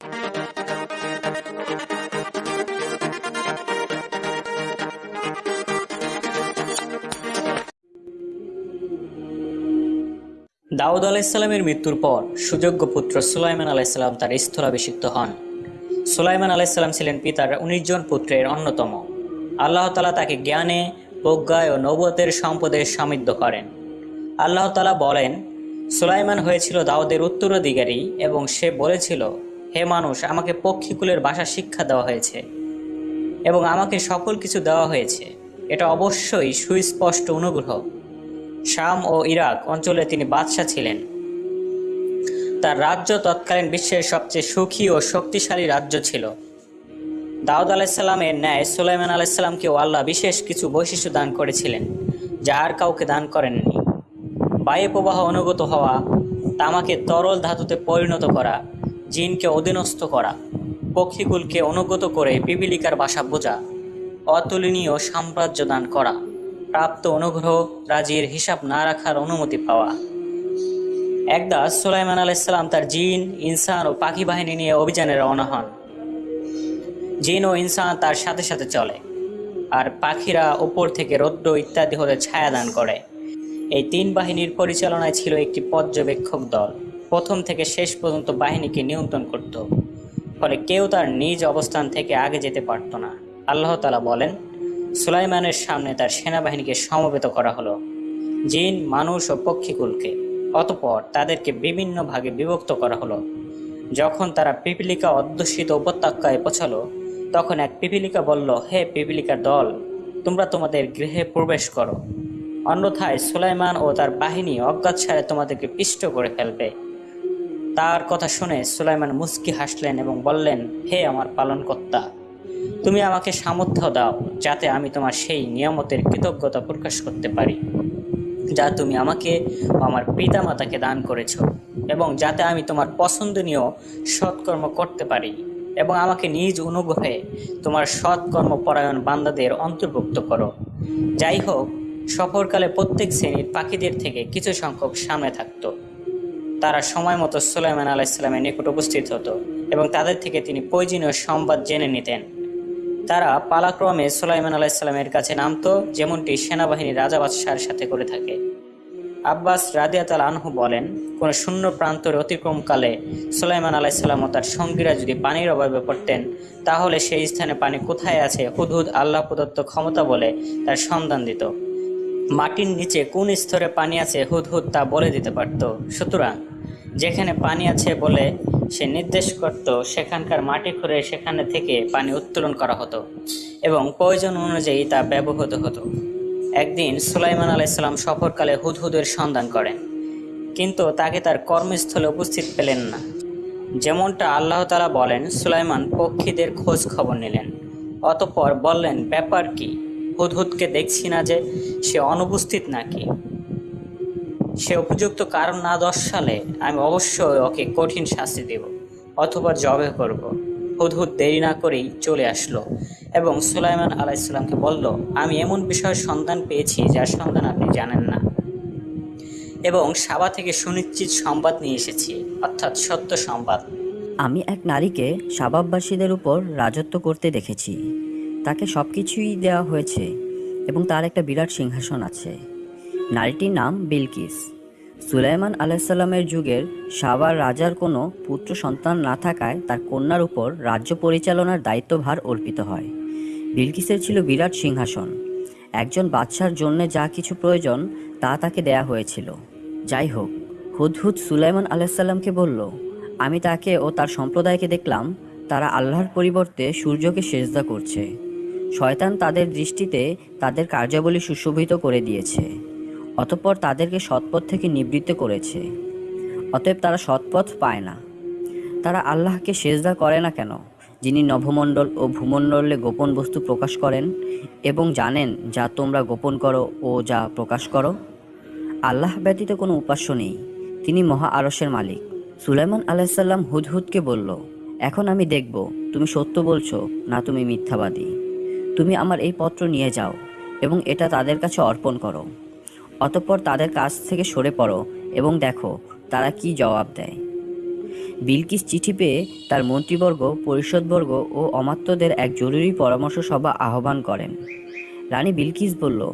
দাউদ আলাইসাল্লামের মৃত্যুর পর সুযোগ্য পুত্র সুলাইমান আলাইসাল্লাম তার স্থলাভিষিক্ত হন। সুলাইমান আলাইসাল্লাম ছিলেন পিতার উনিশ জন পুত্রের অন্যতম। আল্লাহ তালা তাকে জ্ঞানে, প্রজ্ঞায় ও নবতের সম্পদে সমৃদ্ধ করেন। আল্লাহ তালা বলেন, সুলাইমান হয়েছিল দাউদের উত্তরাধিকারী এবং সে বলেছিল হে মানুষ, আমাকে পক্ষীকুলের ভাষা শিক্ষা দেওয়া হয়েছে এবং আমাকে সকল কিছু দেওয়া হয়েছে। এটা অবশ্যই সুস্পষ্ট অনুগ্রহ। শাম ও ইরাক অঞ্চলে তিনি বাদশাহ ছিলেন। তার রাজ্য তৎকালীন বিশ্বের সবচেয়ে সুখী ও শক্তিশালী রাজ্য ছিল। দাউদ আলাইসাল্লামের ন্যায় সুলাইমান আলাইসাল্লামকেও আল্লাহ বিশেষ কিছু বৈশিষ্ট্য দান করেছিলেন, যা আর কাউকে দান করেননি। বায়ু প্রবাহ অনুগত হওয়া, তামাকে তরল ধাতুতে পরিণত করা জিনকে অধীনস্থ করা, পক্ষীকুলকে অনুগত করে পিপিলিকার বাসা বোঝা, অতুলনীয় সাম্রাজ্য দান করা, প্রাপ্ত অনুগ্রহ রাজির হিসাব না রাখার অনুমতি পাওয়া। একদা সুলাইমান আলাইসাল্লাম তার জিন, ইনসান ও পাখি বাহিনী নিয়ে অভিযানে রওনা হন। জিন ও ইনসান তার সাথে সাথে চলে আর পাখিরা উপর থেকে রৌদ্র ইত্যাদি হতে ছায়া দান করে। এই তিন বাহিনীর পরিচালনায় ছিল একটি পর্যবেক্ষক দল। প্রথম থেকে শেষ পর্যন্ত বাহিনীকে নিয়ন্ত্রণ করত, ফলে কেউ তার নিজ অবস্থান থেকে আগে যেতে পারত না। আল্লাহ তালা বলেন, সুলাইমানের সামনে তার সেনাবাহিনীকে সমবেত করা হলো, জিন, মানুষ ও পক্ষীকুলকে। অতপর তাদেরকে বিভিন্ন ভাগে বিভক্ত করা হলো। যখন তারা পিপিলিকা অধ্যুষিত উপত্যকায় পৌঁছালো, তখন এক পিপিলিকা বলল, হে পিপিলিকার দল, তোমরা তোমাদের গৃহে প্রবেশ করো। অন্যথায় সুলাইমান ও তার বাহিনী অজ্ঞাত সারে তোমাদেরকে পিষ্ট করে ফেলবে। তার কথা শুনে সুলাইমান মুস্কি হাসলেন এবং বললেন, হে আমার পালনকর্তা, তুমি আমাকে সামর্থ্য দাও যাতে আমি তোমার সেই নিয়ামতের কৃতজ্ঞতা প্রকাশ করতে পারি, যা তুমি আমাকে আমার পিতামাতাকে দান করেছ এবং যাতে আমি তোমার পছন্দনীয় সৎকর্ম করতে পারি এবং আমাকে নিজ অনুগ্রহে তোমার সৎকর্ম পরায়ণ বান্দাদের অন্তর্ভুক্ত করো। যাই হোক, সফরকালে প্রত্যেক শ্রেণির পাখিদের থেকে কিছু সংখ্যক সামনে থাকতো। তারা সময় মতো সুলাইমান আলাইসাল্লামের নিকট উপস্থিত হতো এবং তাদের থেকে তিনি প্রয়োজনীয় সংবাদ জেনে নিতেন। তারা পালাক্রমে সুলাইমান আলাইসাল্লামের কাছে নামতো, যেমনটি সেনাবাহিনী রাজা বাদশাহের সাথে করে থাকে। আব্বাস রাদিয়াতাল আনহু বলেন, কোনো শূন্য প্রান্তরে অতিক্রমকালে সুলাইমান আলাইসাল্লাম ও তার সঙ্গীরা যদি পানির অভাবে পড়তেন, তাহলে সেই স্থানে পানি কোথায় আছে হুদহুদ আল্লাহ প্রদত্ত ক্ষমতা বলে তার সন্ধান দিত। মাটির নিচে কোন স্তরে পানি আছে হুদহুদ তা বলে দিতে পারত। সুতরাং যেখানে পানি আছে বলে সে নির্দেশ করত, সেখানকার মাটি খুঁড়ে সেখানে থেকে পানি উত্তোলন করা হতো এবং প্রয়োজন অনুযায়ী তা ব্যবহৃত হতো। একদিন সুলাইমান আলাইসাল্লাম সফরকালে হুদহুদের সন্ধান করেন, কিন্তু তাকে তার কর্মস্থলে উপস্থিত পেলেন না। যেমনটা আল্লাহ তালা বলেন, সুলাইমান পক্ষীদের খোঁজ খবর নিলেন। অতপর বললেন, ব্যাপার কি? হুদহুদকে দেখছি না যে সে অনুপস্থিত নাকি? সে উপযুক্ত কারণ না দর্শালে আমি অবশ্যই ওকে কঠিন শাস্তি দেব অথবা জবে করব। হুদহুদ দেরি না করেই চলে আসলো এবং সুলাইমান আলাইসাল্লামকে বলল, আমি এমন বিষয়ের সন্ধান পেয়েছি যার সন্ধান আপনি জানেন না। এবং সাবা থেকে সুনিশ্চিত সংবাদ নিয়ে এসেছি, অর্থাৎ সত্য সংবাদ। আমি এক নারীকে সাবাববাসীদের উপর রাজত্ব করতে দেখেছি। তাকে সব কিছুই দেওয়া হয়েছে এবং তার একটা বিরাট সিংহাসন আছে। নারীটির নাম বিলকিস। সুলাইমান আলাইসাল্লামের যুগের সাবার রাজার কোনো পুত্র সন্তান না থাকায় তার কন্যার উপর রাজ্য পরিচালনার দায়িত্বভার অর্পিত হয়। বিলকিসের ছিল বিরাট সিংহাসন। একজন বাদশার জন্য যা কিছু প্রয়োজন তা তাকে দেয়া হয়েছিল। যাই হোক, হুদহুদ সুলাইমান আলাইসাল্লামকে বলল, আমি তাকে ও তার সম্প্রদায়কে দেখলাম, তারা আল্লাহর পরিবর্তে সূর্যকে সেজদা করছে। শয়তান তাদের দৃষ্টিতে তাদের কার্যাবলী সুশোভিত করে দিয়েছে। অতঃপর তাদেরকে সৎপথ থেকে নিবৃত্ত করেছে। অতএব তারা সৎপথ পায় না। তারা আল্লাহকে সেজদা করে না কেন? যিনি নভমণ্ডল ও ভূমণ্ডলে গোপন বস্তু প্রকাশ করেন এবং জানেন যা তোমরা গোপন করো ও যা প্রকাশ করো? আল্লাহ ব্যতীত কোনো উপাস্য নেই। তিনি মহা আরসের মালিক। সুলাইমান আলাইসাল্লাম হুদহুদকে বলল, এখন আমি দেখব, তুমি সত্য বলছো, না তুমি মিথ্যাবাদী। তুমি আমার এই পত্র নিয়ে যাও এবং এটা তাদের কাছে অর্পণ করো। অতঃপর তাদের কাছ থেকে সরে পড়ো এবং দেখো তারা কি জবাব দেয়। বিলকিস চিঠি পেয়ে তার মন্ত্রীবর্গ, পরিষদবর্গ ও অমাত্যদের এক জরুরি পরামর্শ সভা আহ্বান করেন। রানী বিলকিস বলল,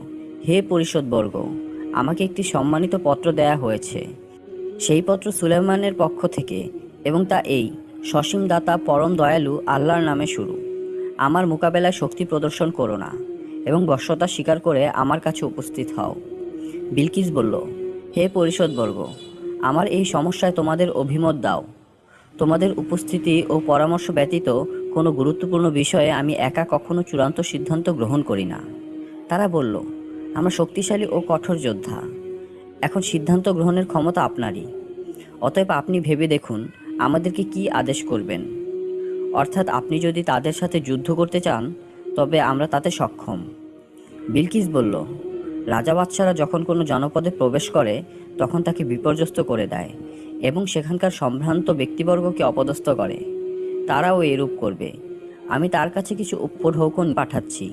হে পরিষদবর্গ, আমাকে একটি সম্মানিত পত্র দেয়া হয়েছে। সেই পত্র সুলেমানের পক্ষ থেকে এবং তা এই সসীম দাতা পরম দয়ালু আল্লাহর নামে শুরু। আমার মোকাবেলায় শক্তি প্রদর্শন করো না এবং বশ্যতা স্বীকার করে আমার কাছে উপস্থিত হও। বিলকিস বলল, হে পরিষদবর্গ, আমার এই সমস্যায় তোমাদের অভিমত দাও। তোমাদের উপস্থিতি ও পরামর্শ ব্যতীত কোনো গুরুত্বপূর্ণ বিষয়ে আমি একা কখনো চূড়ান্ত সিদ্ধান্ত গ্রহণ করি না। তারা বলল, আমরা শক্তিশালী ও কঠোর যোদ্ধা। এখন সিদ্ধান্ত গ্রহণের ক্ষমতা আপনারই। অতএব আপনি ভেবে দেখুন, আমাদেরকে কি আদেশ করবেন। অর্থাৎ আপনি যদি তাদের সাথে যুদ্ধ করতে চান, তবে আমরা তাতে সক্ষম। বিলকিস বলল রাজা বাদশারা যখন কোনো জনপদে প্রবেশ করে, তখন তাকে বিপর্যস্ত করে দেয় এবং সেখানকার সম্ভ্রান্ত ব্যক্তিবর্গকে অপদস্থ করে। তারাও এরূপ করবে। আমি তার কাছে কিছু উপঢৌকন পাঠাচ্ছি।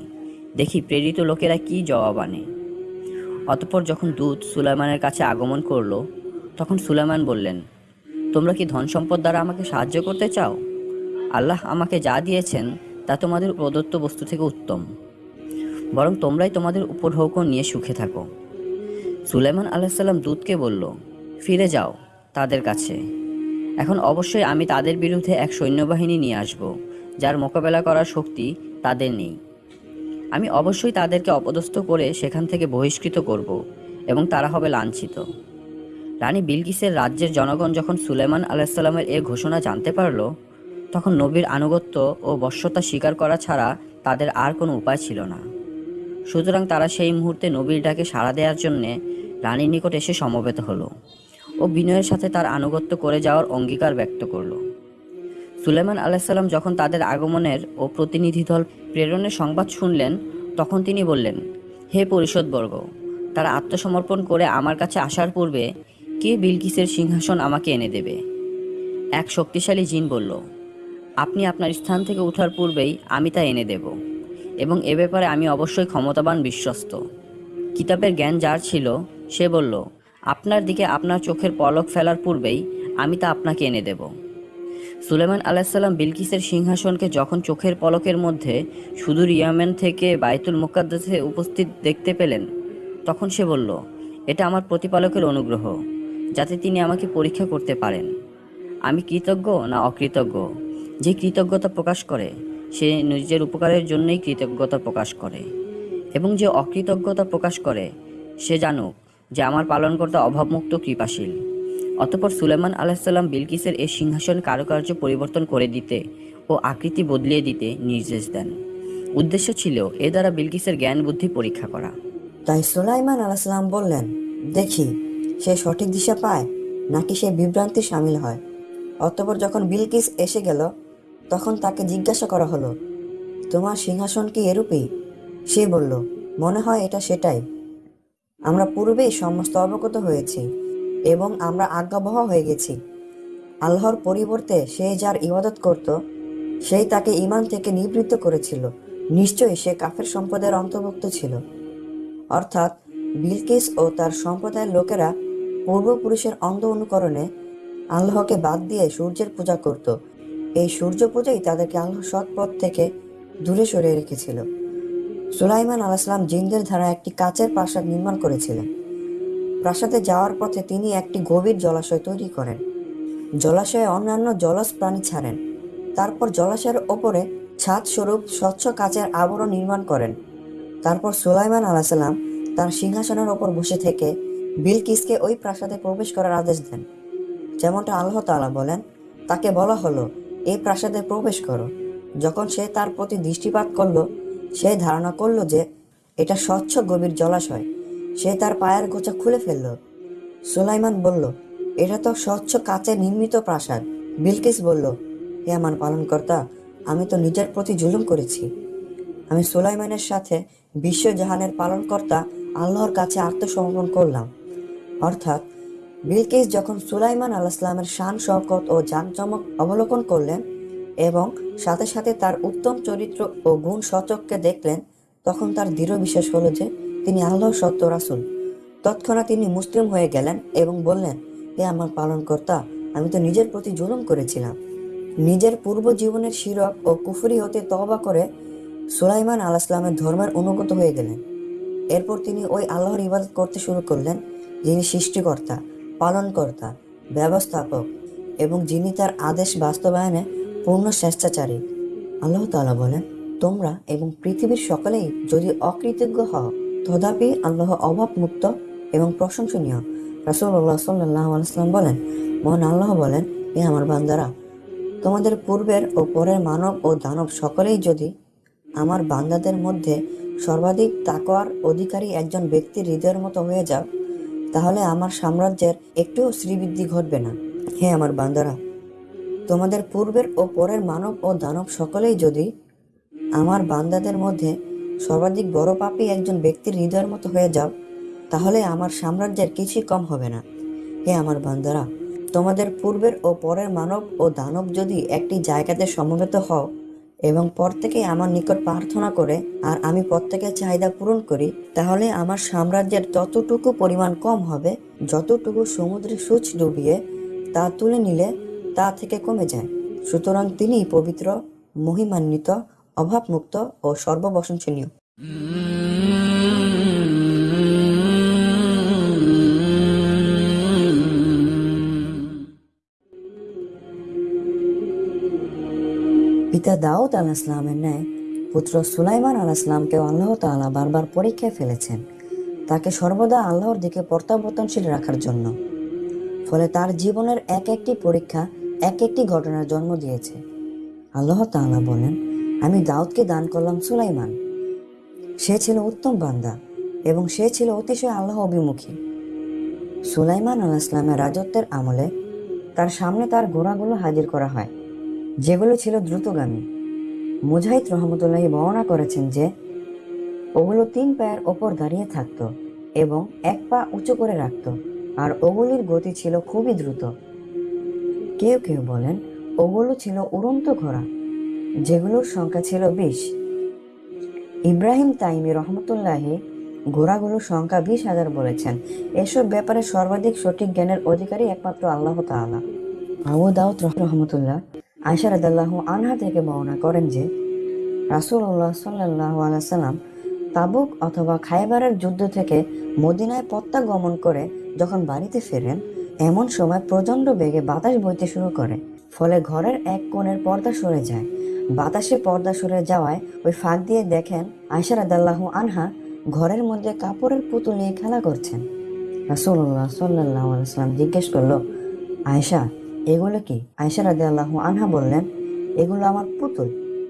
দেখি প্রেরিত লোকেরা কি জবাব আনে। অতঃপর যখন দূত সুলাইমানের কাছে আগমন করল, তখন সুলাইমান বললেন, তোমরা কি ধন সম্পদ দ্বারা আমাকে সাহায্য করতে চাও? আল্লাহ আমাকে যা দিয়েছেন, তা তোমাদের প্রদত্ত বস্তু থেকে উত্তম। বরং তোমরাই তোমাদের উপঢৌক নিয়ে সুখে থাকো। সুলাইমান আলাহিসাল্লাম দূতকে বলল, ফিরে যাও তাদের কাছে। এখন অবশ্যই আমি তাদের বিরুদ্ধে এক সৈন্যবাহিনী নিয়ে আসব, যার মোকাবেলা করার শক্তি তাদের নেই। আমি অবশ্যই তাদেরকে অপদস্থ করে সেখান থেকে বহিষ্কৃত করব এবং তারা হবে লাঞ্ছিত। রানী বিলকিসের রাজ্যের জনগণ যখন সুলেমান আলাহিসাল্লামের এ ঘোষণা জানতে পারল, তখন নবীর আনুগত্য ও বশ্যতা স্বীকার করা ছাড়া তাদের আর কোনো উপায় ছিল না। সুতরাং তারা সেই মুহূর্তে নবীর ডাকে সাড়া দেওয়ার জন্যে রানীর নিকট এসে সমবেত হলো ও বিনয়ের সাথে তার আনুগত্য করে যাওয়ার অঙ্গীকার ব্যক্ত করল। সুলেমান আলাহিসাল্লাম যখন তাদের আগমনের ও প্রতিনিধি দল প্রেরণের সংবাদ শুনলেন, তখন তিনি বললেন, হে পরিষদবর্গ, তারা আত্মসমর্পণ করে আমার কাছে আসার পূর্বে কে বিলকিসের সিংহাসন আমাকে এনে দেবে? এক শক্তিশালী জিন বলল, আপনি আপনার স্থান থেকে ওঠার পূর্বেই আমি তা এনে দেব। এবং এ ব্যাপারে আমি অবশ্যই ক্ষমতাবান বিশ্বস্ত। কিতাবের জ্ঞান যার ছিল, সে বলল, আপনার দিকে আপনার চোখের পলক ফেলার পূর্বেই আমি তা আপনাকে এনে দেব। সুলেমান আলাহিসাল্লাম বিলকিসের সিংহাসনকে যখন চোখের পলকের মধ্যে সুদূর ইয়ামেন থেকে বাইতুল মুকাদ্দাসে উপস্থিত দেখতে পেলেন, তখন সে বলল, এটা আমার প্রতিপালকের অনুগ্রহ, যাতে তিনি আমাকে পরীক্ষা করতে পারেন। আমি কৃতজ্ঞ না অকৃতজ্ঞ? যে কৃতজ্ঞতা প্রকাশ করে সে নিজের উপকারের জন্যই কৃতজ্ঞতা প্রকাশ করে। এবং যে অকৃতজ্ঞতা প্রকাশ করে, সে জানুক যে আমার পালনকর্তা অভাবমুক্ত কৃপাশীল। অতপর সুলেমান আলাহিসাল্লাম বিলকিসের এই সিংহাসন কারুকার্য পরিবর্তন করে দিতে ও আকৃতি বদলিয়ে দিতে নির্দেশ দেন। উদ্দেশ্য ছিল এ দ্বারা বিলকিসের জ্ঞান বুদ্ধি পরীক্ষা করা। তাই সুলাইমান আলাইসাল্লাম বললেন, দেখি, সে সঠিক দিশা পায় নাকি সে বিভ্রান্তি সামিল হয়? অতঃপর যখন বিলকিস এসে গেল তখন তাকে জিজ্ঞাসা করা হলো, তোমার সিংহাসন কি এরূপই? সে বলল, মনে হয় এটা সেটাই। আমরা পূর্বেই সমস্ত অবগত হয়েছি এবং আমরা আজ্ঞাবহ হয়ে গেছি। আল্লাহর পরিবর্তে সে যার ইবাদত করত, সেই তাকে ইমান থেকে নিবৃত্ত করেছিল। নিশ্চয়ই সে কাফের সম্পদের অন্তর্ভুক্ত ছিল। অর্থাৎ বিলকিস ও তার সম্প্রদায়ের লোকেরা পূর্বপুরুষের অন্ধ অনুকরণে আল্লাহকে বাদ দিয়ে সূর্যের পূজা করত। এই সূর্য পূজাই তাদেরকে আল্লাহ সৎ পথ থেকে দূরে সরিয়ে রেখেছিল। সুলাইমান আলাইসলাম জিনদের ধারা একটি কাচের প্রাসাদ নির্মাণ করেছিলেন। প্রাসাদে যাওয়ার পথে তিনি একটি গভীর জলাশয় তৈরি করেন। জলাশয়ে অন্যান্য জলজ প্রাণী ছাড়েন। তারপর জলাশয়ের ওপরে ছাদ স্বরূপ স্বচ্ছ কাচের আবরণ নির্মাণ করেন। তারপর সুলাইমান আলাহিসাল্লাম তার সিংহাসনের ওপর বসে থেকে বিলকিসকে ওই প্রাসাদে প্রবেশ করার আদেশ দেন। যেমনটা আল্লাহ তালা বলেন, তাকে বলা হলো এই প্রাসাদে প্রবেশ করো। যখন সে তার প্রতি দৃষ্টিপাত করল, সে ধারণা করল যে এটা স্বচ্ছ গভীর জলাশয়। সে তার পায়ের গোছা খুলে ফেলল। সুলাইমান বলল, এটা তো স্বচ্ছ কাচে নির্মিত প্রাসাদ। বিলকিস বলল, হে আমার পালনকর্তা, আমি তো নিজের প্রতি জুলুম করেছি। আমি সুলাইমানের সাথে বিশ্বজাহানের পালনকর্তা আল্লাহর কাছে আত্মসমর্পণ করলাম। অর্থাৎ বিলকিস যখন সুলাইমান আলাইসলামের শান, শওকত ও জাঁকজমক অবলোকন করলেন এবং সাথে সাথে তার উত্তম চরিত্র ও গুণ সচককে দেখলেন, তখন তার দৃঢ় বিশ্বাস হলো যে তিনি আল্লাহর সত্য রাসুল। তৎক্ষণাৎ তিনি মুসলিম হয়ে গেলেন এবং বললেন, হে আমার পালনকর্তা, আমি তো নিজের প্রতি জুলুম করেছিলাম। নিজের পূর্ব জীবনের শিরক ও কুফরি হতে তওবা করে সুলাইমান আলাইসলামের ধর্মের অনুগত হয়ে গেলেন। এরপর তিনি ওই আল্লাহর ইবাদত করতে শুরু করলেন যিনি সৃষ্টিকর্তা। পালনকর্তা, ব্যবস্থাপক এবং যিনি তার আদেশ বাস্তবায়নে পূর্ণ স্বেচ্ছাচারী। আল্লাহ তাআলা বলেন, তোমরা এবং পৃথিবীর সকলেই যদি অকৃতজ্ঞ হও, তথাপি আল্লাহ অভাবমুক্ত এবং প্রশংসনীয়। রাসূলুল্লাহ সাল্লাহ বলেন, মহান আল্লাহ বলেন এ আমার বান্দারা, তোমাদের পূর্বের ও পরের মানব ও দানব সকলেই যদি আমার বান্দাদের মধ্যে সর্বাধিক তাকওয়ার অধিকারী একজন ব্যক্তির হৃদয়ের মতো হয়ে যাও তাহলে আমার সাম্রাজ্যের একটুও শ্রীবৃদ্ধি ঘটবে না। হে আমার বান্দারা, তোমাদের পূর্বের ও পরের মানব ও দানব সকলেই যদি আমার বান্দাদের মধ্যে সর্বাধিক বড় পাপী একজন ব্যক্তির হৃদয়ের মতো হয়ে যাও, তাহলে আমার সাম্রাজ্যের কিছুই কম হবে না। হে আমার বান্দারা, তোমাদের পূর্বের ও পরের মানব ও দানব যদি একটি জায়গাতে সমবেত হও এবং প্রত্যেকে আমার নিকট প্রার্থনা করে, আর আমি প্রত্যেকের চাহিদা পূরণ করি, তাহলে আমার সাম্রাজ্যের ততটুকু পরিমাণ কম হবে, যতটুকু সমুদ্রে সূচ ডুবিয়ে তা তুলে নিলে তা থেকে কমে যায়। সুতরাং তিনি পবিত্র, মহিমান্বিত, অভাবমুক্ত ও সর্ববসনশীলীয় পিতা দাউদ আলাহ ইসলামের ন্যায় পুত্র সুলাইমান আলাহ ইসলামকেও আল্লাহ তাআলা বারবার পরীক্ষায় ফেলেছেন। তাকে সর্বদা আল্লাহর দিকে প্রত্যাবর্তনশীল রাখার জন্য। ফলে তার জীবনের এক একটি পরীক্ষা, এক একটি ঘটনার জন্ম দিয়েছে। আল্লাহ তাআলা বলেন, আমি দাউদকে দান করলাম সুলাইমান। সে ছিল উত্তম বান্দা এবং সে ছিল অতিশয় আল্লাহ অভিমুখী। সুলাইমান আলাহ ইসলামের রাজত্বের আমলে তার সামনে তার ঘোড়াগুলো হাজির করা হয়। যেগুলো ছিল দ্রুতগামী। মুজাহিদ রহমতুল্লাহি বর্ণনা করেছেন যে, ওগুলো তিন পায়ের ওপর দাঁড়িয়ে থাকতো এবং এক পা উঁচু করে রাখত, আর ওগুলির গতি ছিল খুবই দ্রুত। কেউ কেউ বলেন, ওগুলো ছিল উড়ন্ত ঘোড়া, যেগুলোর সংখ্যা ছিল বিশ। ইব্রাহিম তাইমি রহমতুল্লাহি ঘোড়াগুলোর সংখ্যা বিশ হাজার বলেছেন। এসব ব্যাপারে সর্বাধিক সঠিক জ্ঞানের অধিকারী একমাত্র আল্লাহ তাআলা। আবু দাউদ রহমতুল্লাহ আয়সা রাদাল্লাহু আনহা থেকে বর্ণনা করেন যে, রাসূলুল্লাহ সাল্লাল্লাহু আলাইহি সাল্লাম তাবুক অথবা খাইবারের যুদ্ধ থেকে মদিনায় প্রত্যাগমন করে যখন বাড়িতে ফেরেন, এমন সময় প্রচণ্ড বেগে বাতাস বইতে শুরু করে। ফলে ঘরের এক কোণের পর্দা সরে যায়। বাতাসে পর্দা সরে যাওয়ায় ওই ফাঁক দিয়ে দেখেন আয়সা রাদাল্লাহু আনহা ঘরের মধ্যে কাপড়ের পুতুল নিয়ে খেলা করছেন। রাসূলুল্লাহ সাল্লাল্লাহু আলাইহি সাল্লাম জিজ্ঞেস করল আয়সা এগুলো কি? আয়সা রাদে আল্লাহ আনহা বললেন, এগুলো আমার পুতুল।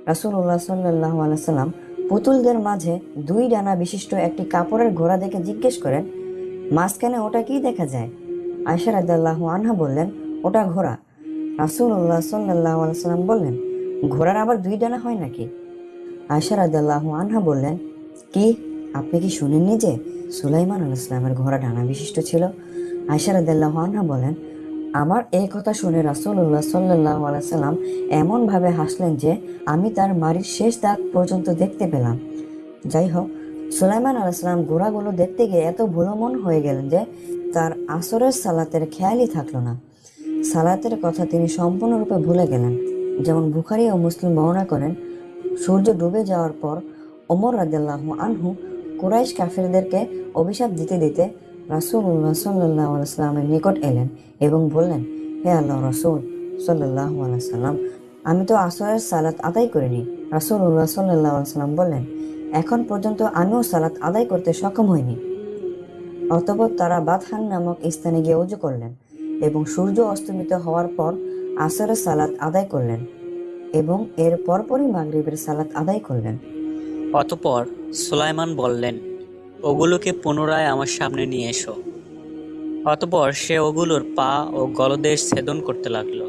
রাসূলুল্লাহ সাল্লাল্লাহু আলাইহি সাল্লাম পুতুলদের মাঝে দুই ডানা বিশিষ্ট একটি কাপড়ের ঘোড়া দেখে জিজ্ঞেস করেন, মাঝখানে ওটা কি দেখা যায়? আয়সা রাদে আল্লাহ আনহা বললেন, ওটা ঘোড়া। রাসূলুল্লাহ সাল্লাল্লাহু আলাইহি সাল্লাম বললেন, ঘোড়ার আবার দুই ডানা হয় নাকি? আয়সা রাদে আল্লাহ আনহা বললেন, কি? আপনি কি শুনেননি যে সুলাইমান আল ইসলামের ঘোড়া ডানা বিশিষ্ট ছিল? আয়সা রাদিয়াল্লাহু আনহা বলেন আমার এই কথা শুনে রাসূলুল্লাহ সাল্লাল্লাহু আলাইহি সাল্লাম এমনভাবে হাসলেন যে আমি তার মারির শেষ দাগ পর্যন্ত দেখতে পেলাম। যাই হোক সুলাইমান আলাইসাল্লাম ঘোড়াগুলো দেখতে গিয়ে এত ভুলমন হয়ে গেলেন যে তার আসরের সালাতের খেয়ালই থাকল না। সালাতের কথা তিনি সম্পূর্ণরূপে ভুলে গেলেন। যেমন বুখারি ও মুসলিম বর্ণনা করেন, সূর্য ডুবে যাওয়ার পর ওমর রাদিয়াল্লাহু আনহু কুরাইশ কাফিরদেরকে অভিশাপ দিতে দিতে রাসূলুল্লাহ সাল্লাল্লাহু আলাইহি সাল্লামের নিকট এলেন এবং বললেন, হে আল্লাহ রাসূল আলাইহি সাল্লাম, আমি তো আসরের সালাত আদায় করিনি। রাসূলুল্লাহ সাল্লাল্লাহু আলাইহি সাল্লাম বললেন, এখন পর্যন্ত আমিও সালাত আদায় করতে সক্ষম হইনি। অতঃপর তারা বাদহান নামক স্থানে গিয়ে উজু করলেন এবং সূর্য অস্তমিত হওয়ার পর আসরের সালাত আদায় করলেন এবং এর পরপরই মাগরিবের সালাত আদায় করলেন। অতপর সুলাইমান বললেন ওগুলোকে পুনরায় আমার সামনে নিয়ে এসো। অতপর সে ওগুলোর পা ও গলদেশ ছেদন করতে লাগল।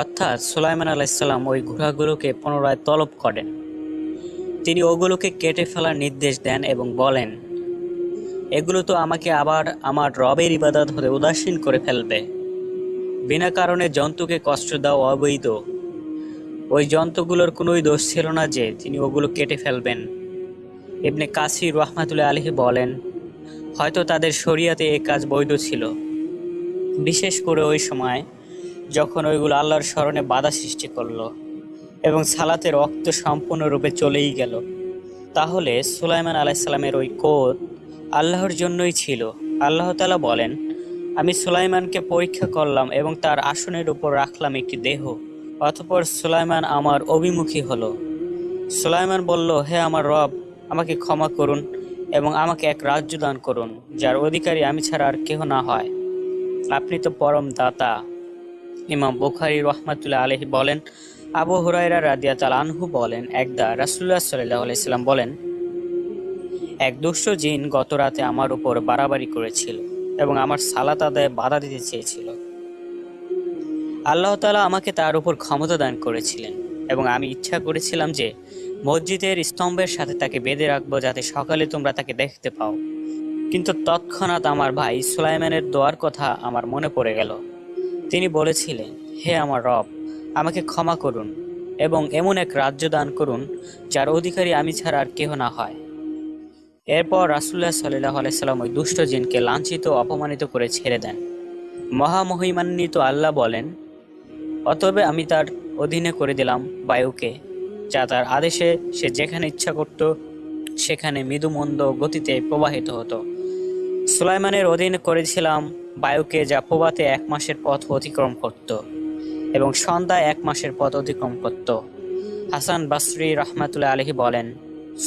অর্থাৎ সুলাইমান আলাইসাল্লাম ওই ঘোড়াগুলোকে পুনরায় তলব করেন। তিনি ওগুলোকে কেটে ফেলার নির্দেশ দেন এবং বলেন, এগুলো তো আমাকে আবার আমার রবের ইবাদত হতে উদাসীন করে ফেলবে। বিনা কারণে জন্তুকে কষ্ট দেওয়া অবৈধ। ওই জন্তুগুলোর কোনোই দোষ ছিল না যে তিনি ওগুলো কেটে ফেলবেন। ইবনে কাসির রহমাতুল্লাহ আলহি বলেন, হয়তো তাদের শরিয়াতে এ কাজ বৈধ ছিল। বিশেষ করে ওই সময় যখন ওইগুলো আল্লাহর স্মরণে বাধা সৃষ্টি করল এবং সালাতের রক্ত সম্পূর্ণরূপে চলেই গেল। তাহলে সুলাইমান আলাইসাল্লামের ওই কোদ আল্লাহর জন্যই ছিল। আল্লাহ তালা বলেন, আমি সুলাইমানকে পরীক্ষা করলাম এবং তার আসনের উপর রাখলাম একটি দেহ, অতপর সুলাইমান আমার অভিমুখী হলো। সুলাইমান বলল, হে আমার রব আমাকে ক্ষমা করুন এবং আমাকে এক রাজ্য দান করুন, যার অধিকারী আমি ছাড়া আর কেহ না হয়। আপনি তো পরম দাতা। ইমাম বুখারি রহমাতুল্লাহ আলহি বলেন, আবু হুরাইরা রাদিয়া তাল আনহু বলেন, একদা রাসুল্লাহ সাল্লাহ আলাইসাল্লাম বলেন, এক দুষ্ট জিন গত রাতে আমার উপর বাড়াবাড়ি করেছিল এবং আমার সালাত আদায় বাধা দিতে চেয়েছিল। আল্লাহ তালা আমাকে তার উপর ক্ষমতা দান করেছিলেন এবং আমি ইচ্ছা করেছিলাম যে মসজিদের স্তম্ভের সাথে তাকে বেঁধে রাখব যাতে সকালে তোমরা তাকে দেখতে পাও। কিন্তু তৎক্ষণাৎ আমার ভাই সুলাইমানের দোয়ার কথা আমার মনে পড়ে গেল। তিনি বলেছিলেন, হে আমার রব, আমাকে ক্ষমা করুন এবং এমন এক রাজ্য দান করুন যার অধিকারী আমি ছাড়া আর কেহ না হয়। এরপর রাসুল্লাহ সাল্লাহ আলাইসাল্লাম ওই দুষ্ট জিনকে লাঞ্ছিত অপমানিত করে ছেড়ে দেন। মহামহিমান্বিত আল্লাহ বলেন অতবে আমি তার অধীনে করে দিলাম বায়ুকে যা তার আদেশে সে যেখানে ইচ্ছা করত, সেখানে মৃদুমন্দ গতিতে প্রবাহিত হতো। সুলাইমানের অধীন করেছিলাম বায়ুকে যা প্রবাতে এক মাসের পথ অতিক্রম করত এবং সন্ধ্যায় এক মাসের পথ অতিক্রম করত। হাসান বাসরি রহমাতুল্লাহ আলহি বলেন,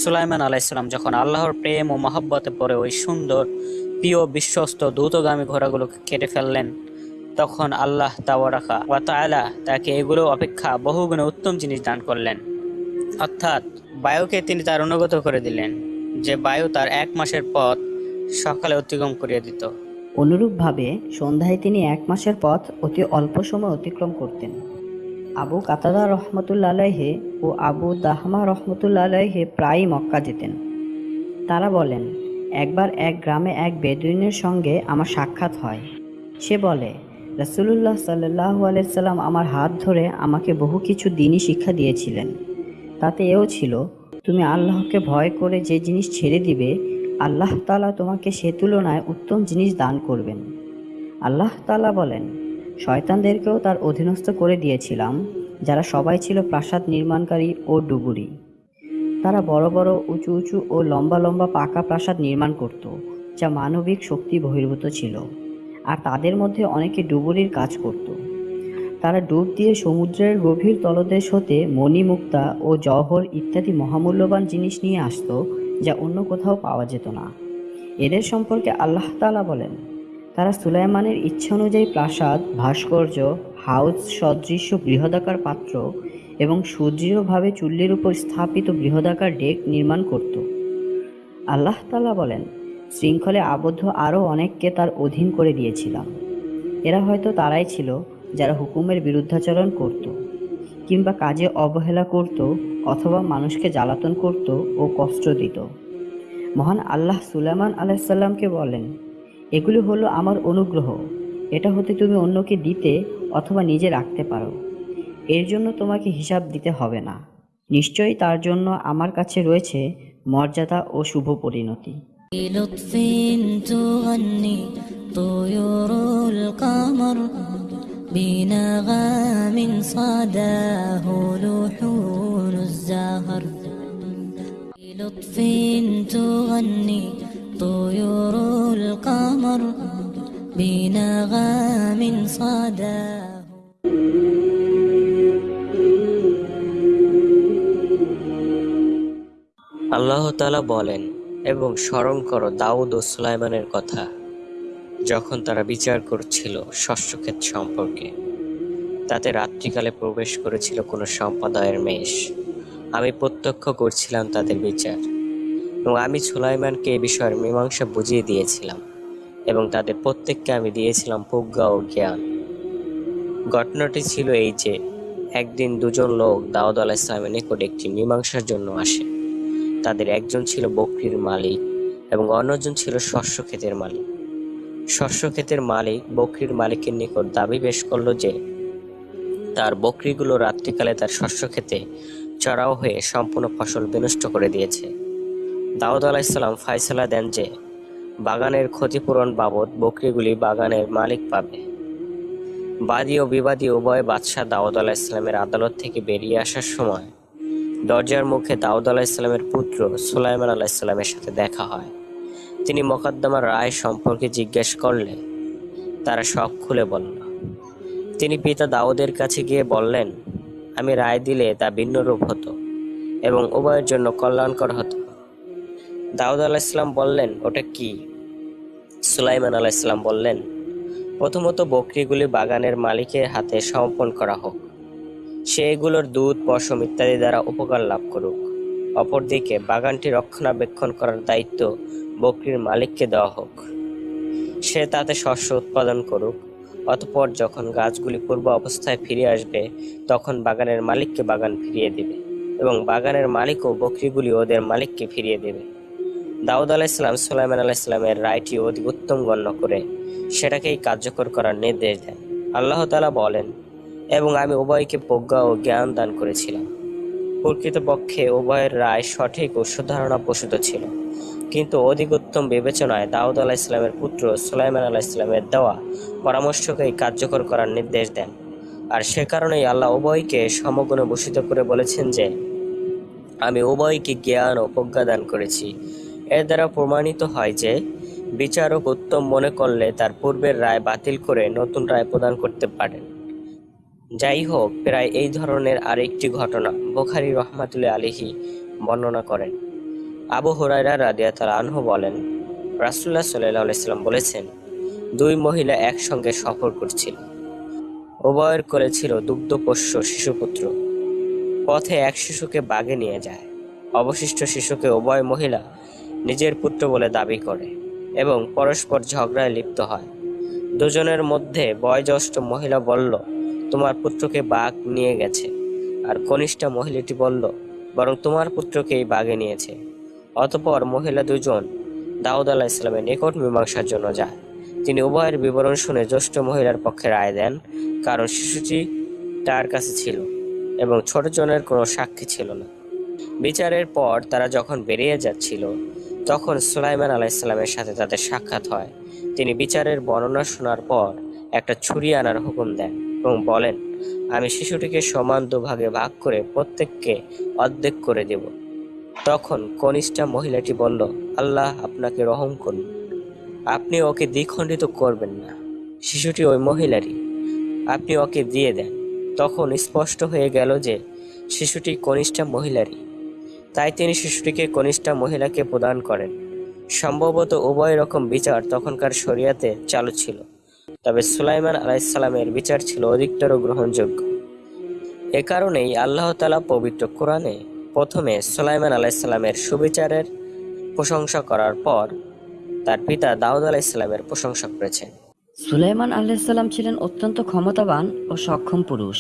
সুলাইমান আলাইসাল্লাম যখন আল্লাহর প্রেম ও মহব্বতে পড়ে ওই সুন্দর, প্রিয়, বিশ্বস্ত, দ্রুতগামী ঘোড়াগুলোকে কেটে ফেললেন, তখন আল্লাহ তাওয়ারাকা ওয়া তাআলা তাকে এগুলো অপেক্ষা বহুগুণে উত্তম জিনিস দান করলেন। অর্থাৎ বায়ুকে তিনি তার অনুগত করে দিলেন, যে বায়ু তার এক মাসের পথ সকালে অতিক্রম করিয়ে দিত। অনুরূপভাবে সন্ধ্যায় তিনি এক মাসের পথ অতি অল্প সময় অতিক্রম করতেন। আবু কাতাদা রহমতুল্লা আলাইহে ও আবু দাহমা রহমতুল্লা আলাইহে প্রায়ই মক্কা যেতেন। তারা বলেন, একবার এক গ্রামে এক বেদুইনের সঙ্গে আমার সাক্ষাৎ হয়। সে বলে, রাসুলুল্লাহ সাল্লাহ আলাইসাল্লাম আমার হাত ধরে আমাকে বহু কিছু দিনই শিক্ষা দিয়েছিলেন। তাতে এও ছিল। তুমি আল্লাহকে ভয় করে যে জিনিস ছেড়ে দিবে, আল্লাহ তালা তোমাকে সে তুলনায় উত্তম জিনিস দান করবেন। আল্লাহ তালা বলেন, শয়তানদেরকেও তার অধীনস্থ করে দিয়েছিলাম, যারা সবাই ছিল প্রাসাদ নির্মাণকারী ও ডুবুরি। তারা বড় বড়, উঁচু উঁচু ও লম্বা লম্বা পাকা প্রাসাদ নির্মাণ করত, যা মানবিক শক্তি বহির্ভূত ছিল। আর তাদের মধ্যে অনেকে ডুবুরির কাজ করত। তারা ডুব দিয়ে সমুদ্রের গভীর তলদেশ হতে মণিমুক্তা ও জহর ইত্যাদি মহামূল্যবান জিনিস নিয়ে আসতো যা অন্য কোথাও পাওয়া যেত না। এদের সম্পর্কে আল্লাহ তালা বলেন, তারা সুলাইমানের ইচ্ছা অনুযায়ী প্রাসাদ, ভাস্কর্য, হাউস, সদৃশ্য বৃহদাকার পাত্র এবং সুদৃঢ়ভাবে চুল্লির উপর স্থাপিত বৃহদাকার ডেক নির্মাণ করত। আল্লাহ তাআলা বলেন, শৃঙ্খলে আবদ্ধ আরও অনেককে তার অধীন করে দিয়েছিলাম। এরা হয়তো তারাই ছিল যারা হুকুমের বিরুদ্ধাচরণ করত কিংবা কাজে অবহেলা করত অথবা মানুষকে জ্বালাতন করত ও কষ্ট দিত মহান আল্লাহ সুলাইমান আলাইসাল্লামকে বলেন এগুলি হলো আমার অনুগ্রহ এটা হতে তুমি অন্যকে দিতে অথবা নিজে রাখতে পারো এর জন্য তোমাকে হিসাব দিতে হবে না নিশ্চয়ই তার জন্য আমার কাছে রয়েছে মর্যাদা ও শুভ পরিণতি بلطف تغني طيور القمر بنغام صداه لحون الزهر بلطف تغني طيور القمر بنغام صداه আল্লাহ তাআলা বলেন এবং স্মরণ করো দাউদ ও সুলাইমানের কথা যখন তারা বিচার করছিল শস্যক্ষেত সম্পর্কে, তাতে রাত্রিকালে প্রবেশ করেছিল কোনো সম্প্রদায়ের মেষ। আমি প্রত্যক্ষ করছিলাম তাদের বিচার, এবং আমি সুলাইমানকে এ বিষয়ের মীমাংসা বুঝিয়ে দিয়েছিলাম, এবং তাদের প্রত্যেককে আমি দিয়েছিলাম প্রজ্ঞা ও জ্ঞান। ঘটনাটি ছিল এই যে, একদিন দুজন লোক দাউদ আলাহ ইসলামের নিকট একটি মীমাংসার জন্য আসে। তাদের একজন ছিল বকরির মালিক, এবং অন্যজন ছিল শস্য ক্ষেতের মালিক। শস্য ক্ষেতের মালিক বকরির মালিকের নিকট দাবি পেশ করল যে, তার বকরিগুলো রাত্রিকালে তার শস্য ক্ষেতে চড়াও হয়ে সম্পূর্ণ ফসল বিনষ্ট করে দিয়েছে। দাউদ আলাহিসাল্লাম ফাইসলা দেন যে, বাগানের ক্ষতিপূরণ বাবদ বকরিগুলি বাগানের মালিক পাবে। বাদী ও বিবাদী উভয় বাদশাহ দাউদ আলাহ ইসলামের আদালত থেকে বেরিয়ে আসার সময় দরজার মুখে দাউদ আলাহ ইসলামের পুত্র সুলাইমান আলাহ ইসলামের সাথে দেখা হয়। তিনি মোকদ্দমার রায় সম্পর্কে জিজ্ঞেস করলে তারা সব খুলে বলল, তিনি পিতা দাউদের কাছে গিয়ে বললেন, আমি রায় দিলে তা ভিন্ন রূপ হতো এবং উভয়ের জন্য কল্যাণকর হতো। দাউদ আলাহ ইসলাম বললেন, ওটা কি? সুলাইমান আলাহ ইসলাম বললেন, প্রথমত বকরিগুলি বাগানের মালিকের হাতে সমর্পণ করা হোক। সে এগুলোর দুধ, পশম ইত্যাদি দ্বারা উপকার লাভ করুক। অপরদিকে বাগানটি রক্ষণাবেক্ষণ করার দায়িত্ব বকরির মালিককে দেওয়া হোক। সে তাতে শস্য উৎপাদন করুক, অতপর যখন গাছগুলি পূর্ব অবস্থায় ফিরে আসবে, তখন বাগানের মালিককে বাগান ফিরিয়ে দেবে এবং বাগানের মালিকও বকরিগুলি ওদের মালিককে ফিরিয়ে দেবে। দাউদ আলাইসালাম সুলাইমান আলাইসালামের রায়টি অধিক উত্তম গণ্য করে সেটাকেই কার্যকর করার নির্দেশ দেন। আল্লাহ তালা বলেন, এবং আমি উভয়কে প্রজ্ঞা ও জ্ঞান দান করেছিলাম। প্রকৃতপক্ষে উভয়ের রায় সঠিক ও সুধারণা প্রসূত ছিল। কিন্তু অধিক উত্তম বিবেচনায় দাউদ আলাহ ইসলামের পুত্র সুলাইমান আলাহ ইসলামের দেওয়া পরামর্শকেই কার্যকর করার নির্দেশ দেন। আর সে কারণেই আল্লাহ উভয়কে সমগুণে ভূষিত করে বলেছেন যে, আমি উভয়কে জ্ঞান ও প্রজ্ঞা দান করেছি। এর দ্বারা প্রমাণিত হয় যে, বিচারক উত্তম মনে করলে তার পূর্বের রায় বাতিল করে নতুন রায় প্রদান করতে পারেন। যাই হোক প্রায় এই ধরনের আরেকটি ঘটনা বোখারি রহমাতুল্লাহ আলিহি বর্ণনা করেন। আবু হরাইরা রাদিয়া রাদিয়াতাল আনহু বলেন রাসুল্লাহ সাল্লাহ আলাইসাল্লাম বলেছেন, দুই মহিলা একসঙ্গে সফর করছিল। উভয়ের কোলে ছিল দুগ্ধপোষ্য শিশুপুত্র। পথে এক শিশুকে বাগে নিয়ে যায়। অবশিষ্ট শিশুকে উভয় মহিলা নিজের পুত্র বলে দাবি করে এবং পরস্পর ঝগড়ায় লিপ্ত হয়। দুজনের মধ্যে বয়োজ্যেষ্ঠ মহিলা বলল তোমার পুত্রকে বাঘ নিয়ে গেছে। আর কনিষ্ঠা মহিলাটি বলল, বরং তোমার পুত্রকেই বাঘে নিয়েছে। অতপর মহিলা দুজন দাউদ আলাহ ইসলামের নিকট মীমাংসার জন্য যায়। তিনি উভয়ের বিবরণ শুনে জ্যেষ্ঠ মহিলার পক্ষে রায় দেন, কারণ শিশুটি তার কাছে ছিল এবং ছোট জনের কোনো সাক্ষী ছিল না। বিচারের পর তারা যখন বেরিয়ে যাচ্ছিল, তখন সুলাইমান আলাইসাল্লামের সাথে তাদের সাক্ষাৎ হয়। তিনি বিচারের বর্ণনা শোনার পর একটা ছুরি আনার হুকুম দেন। এবং বলেন, আমি শিশুটিকে সমান দুভাগে ভাগ করে প্রত্যেককে অর্ধেক করে দেব। তখন কনিষ্ঠা মহিলাটি বলল, আল্লাহ আপনাকে রহম করুন। আপনি ওকে দ্বিখণ্ডিত করবেন না। শিশুটি ওই মহিলারই। আপনি ওকে দিয়ে দেন। তখন স্পষ্ট হয়ে গেল যে শিশুটি কনিষ্ঠা মহিলারই। তাই তিনি শিশুটিকে কনিষ্ঠা মহিলাকে প্রদান করেন। সম্ভবত উভয় রকম বিচার তখনকার শরিয়াতে চালু ছিল। তবে সুলাইমান আলাইসাল্লামের বিচার ছিল অধিকতর গ্রহণযোগ্য। এ কারণেই আল্লাহ তালা পবিত্র কোরআনে প্রথমে সুলাইমান আলাইসাল্লামের সুবিচারের প্রশংসা করার পর তার পিতা দাউদ আলাইসাল্লামের প্রশংসা করেছেন। সুলাইমান আলাইসাল্লাম ছিলেন অত্যন্ত ক্ষমতাবান ও সক্ষম পুরুষ।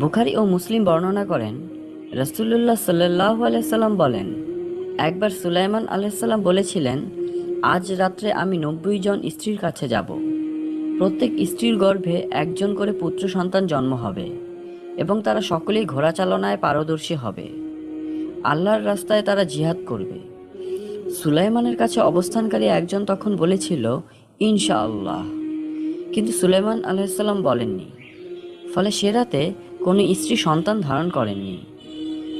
বুখারি ও মুসলিম বর্ণনা করেন রসুল্লাহ সাল্লাহ আলাইসাল্লাম বলেন, একবার সুলাইমান আলাইসাল্লাম বলেছিলেন, আজ রাত্রে আমি নব্বই জন স্ত্রীর কাছে যাব। প্রত্যেক স্ত্রীর গর্ভে একজন করে পুত্র সন্তান জন্ম হবে এবং তারা সকলেই ঘোড়া চালনায় পারদর্শী হবে। আল্লাহর রাস্তায় তারা জিহাদ করবে। সুলাইমানের কাছে অবস্থানকারী একজন তখন বলেছিল, ইনশাআল্লাহ। কিন্তু সুলাইমান আলাইসাল্লাম বলেননি। ফলে সে রাতে কোনো স্ত্রী সন্তান ধারণ করেননি।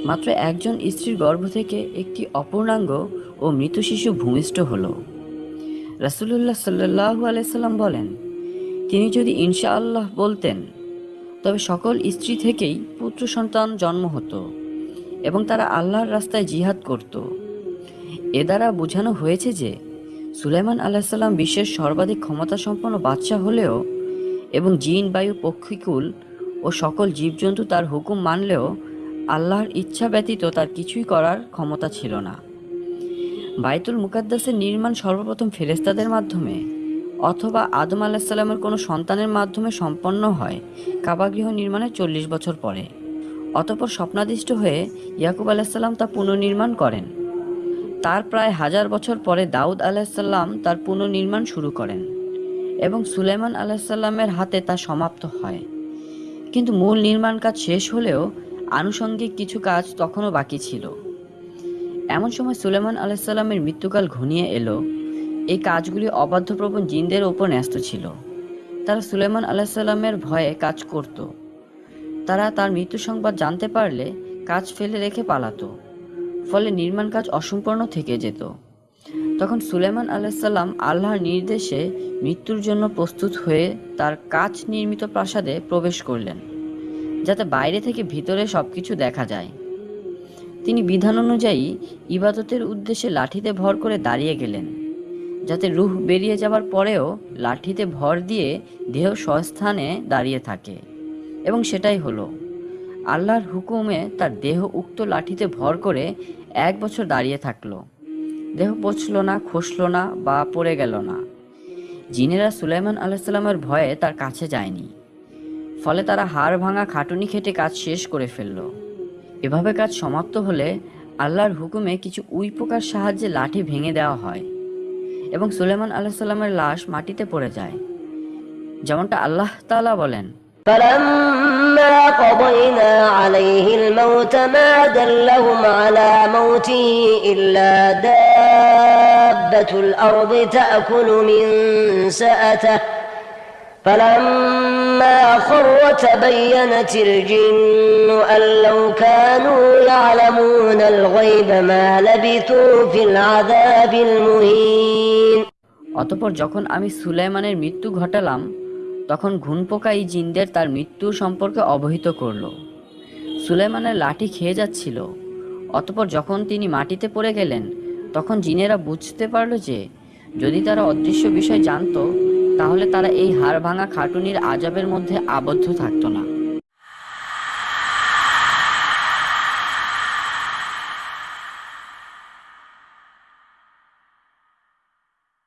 মাত্র একজন স্ত্রীর গর্ভ থেকে একটি অপূর্ণাঙ্গ ও মৃত শিশু ভূমিষ্ঠ হল। রাসুলুল্লাহ সাল্লাহ আলাইসাল্লাম বলেন তিনি যদি ইনশাআল্লাহ বলতেন, তবে সকল স্ত্রী থেকেই পুত্র সন্তান জন্ম হতো এবং তারা আল্লাহর রাস্তায় জিহাদ করত। এ দ্বারা বোঝানো হয়েছে যে, সুলাইমান আলাহিসাল্লাম বিশ্বের সর্বাধিক ক্ষমতাসম্পন্ন বাদশাহ হলেও এবং জিন, বায়ু পক্ষীকুল ও সকল জীবজন্তু তার হুকুম মানলেও আল্লাহর ইচ্ছা ব্যতীত তার কিছুই করার ক্ষমতা ছিল না। বাইতুল মুকাদ্দাসের নির্মাণ সর্বপ্রথম ফেরেস্তাদের মাধ্যমে অথবা আদম আলাহিসাল্লামের কোনো সন্তানের মাধ্যমে সম্পন্ন হয়। কাবাগৃহ নির্মাণের চল্লিশ বছর পরে অতপর স্বপ্নাদিষ্ট হয়ে ইয়াকুব আলাহিসাল্লাম তা পুনর্নির্মাণ করেন। তার প্রায় হাজার বছর পরে দাউদ আলাহিসাল্লাম তার পুনর্নির্মাণ শুরু করেন এবং সুলেমান আলাহিসাল্লামের হাতে তা সমাপ্ত হয়। কিন্তু মূল নির্মাণ কাজ শেষ হলেও আনুষঙ্গিক কিছু কাজ তখনও বাকি ছিল। এমন সময় সুলেমান আলাহিসাল্লামের মৃত্যুকাল ঘনিয়ে এলো এই কাজগুলি অবাধ্যপ্রবণ জিনদের ওপর ন্যস্ত ছিল। তারা সুলেমান আলাহিসাল্লামের ভয়ে কাজ করত। তারা তার মৃত্যু সংবাদ জানতে পারলে কাজ ফেলে রেখে পালাতো, ফলে নির্মাণ কাজ অসম্পূর্ণ থেকে যেত। তখন সুলেমান আলাইসাল্লাম আল্লাহর নির্দেশে মৃত্যুর জন্য প্রস্তুত হয়ে তার কাজ নির্মিত প্রাসাদে প্রবেশ করলেন, যাতে বাইরে থেকে ভিতরে সব কিছু দেখা যায়। তিনি বিধান অনুযায়ী ইবাদতের উদ্দেশ্যে লাঠিতে ভর করে দাঁড়িয়ে গেলেন। যাতে রুহ বেরিয়ে যাবার পরেও লাঠিতে ভর দিয়ে দেহ স্বস্থানে দাঁড়িয়ে থাকে। এবং সেটাই হলো, আল্লাহর হুকুমে তার দেহ উক্ত লাঠিতে ভর করে এক বছর দাঁড়িয়ে থাকল। দেহ পচল না, খসলো না বা পড়ে গেল না। জিনেরা সুলাইমান আলাইসাল্লামের ভয়ে তার কাছে যায়নি। ফলে তারা হাড় ভাঙা খাটুনি খেটে কাজ শেষ করে ফেলল। এভাবে কাজ সমাপ্ত হলে আল্লাহর হুকুমে কিছু উই পোকার সাহায্যে লাঠি ভেঙে দেওয়া হয়। এবং সুলেমান আলাইসাল্লামের লাশ মাটিতে পড়ে যায় যেমনটা আল্লাহ তাআলা বলেন فلما قضينا عليه الموت ما دلهم على موته إلا دابة الأرض تأكل من سأته فلما خر تبينت الجن أن لو كانوا يعلمون الغيب ما لبثوا في العذاب المهين অতপর যখন আমি সুলাইমানের মৃত্যু ঘটালাম তখন ঘুনপোকা এই জিনদের তার মৃত্যু সম্পর্কে অবহিত করলো সুলাইমানের লাঠি খেয়ে যাচ্ছিল অতপর যখন তিনি মাটিতে পড়ে গেলেন তখন জিনেরা বুঝতে পারলো যে যদি তারা অদৃশ্য বিষয় জানতো তাহলে তারা এই হাড় ভাঙা খাটুনির আজাবের মধ্যে আবদ্ধ থাকতো না।